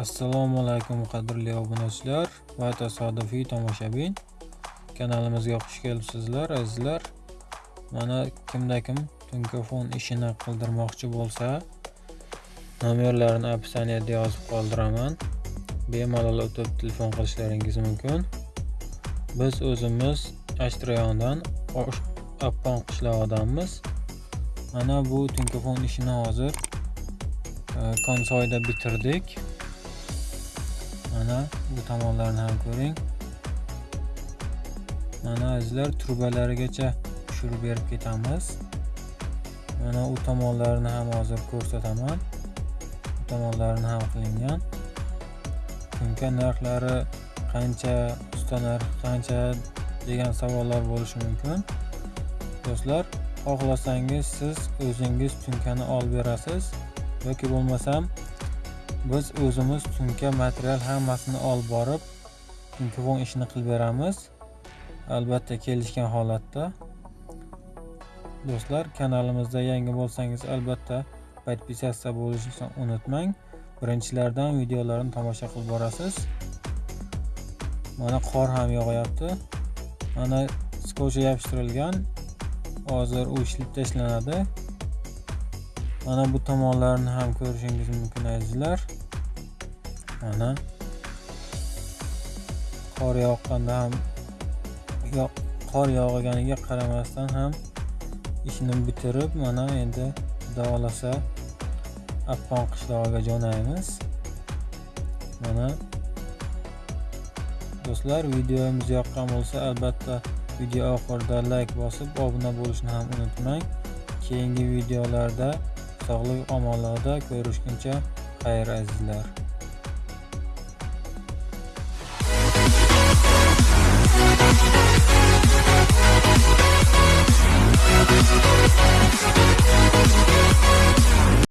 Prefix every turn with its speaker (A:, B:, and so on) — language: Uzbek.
A: assalomu alaykum qadrli obunachilar va tasodifiy tomoshabin. Kanalimizga xush kelibsizlar azizlar. Mana kimda kim tunkafon ishini qildirmoqchi bo'lsa nomerlarini opisaniyada yozib qoldiraman. Bemalol o'tib telefon qilishlaringiz mumkin. Biz o'zimiz ashtrayondan rayonidan qishlog'idanmiz mana bu tunkafon ishini hozir e, konsoyda bitirdik. Mana bu tomonlarni ham ko'ring. Mana azizlar trubalarigacha tushirib berib ketamiz. Mana u tomonlarini ham hozir ko'rsataman. Bu tomonlarini ham qilingan. Tunka narxlari qancha usta narx qancha degan savollar bo'lishi mumkin. Do'stlar xohlasangiz siz o'zingiz tunkani olib berasiz yoki bo'lmasam biz o'zimiz sumka material hammasini olib borib tunkavon ishini qilib beramiz. Albatta kelishgan holatda. Do'stlar kanalimizda yangi bo'lsangiz albatta podpisatsiya bo'lishni unutmang. Birinchilardan videolarni tomosha qilib borasiz. Mana qor ham yog'yapti. Mana skocha yopishtirilgan. Hozir u ishlab tashlanadi. Mana bu tomonlarni ham ko'rishingiz mumkin azizlar. Mana. Qor yoqqanda ham qor yog'ganiga qaramasdan ham ishni bitirib mana endi xudo xohlasa appon qishlog'iga jo'naymiz. Mana. Do'stlar videomiz yoqqan bo'lsa albatta video oxirida layk bosib obuna bo'lishni ham unutmang. Keyingi videolarda sog'lik omonlarda ko'rishguncha xayr azizlar.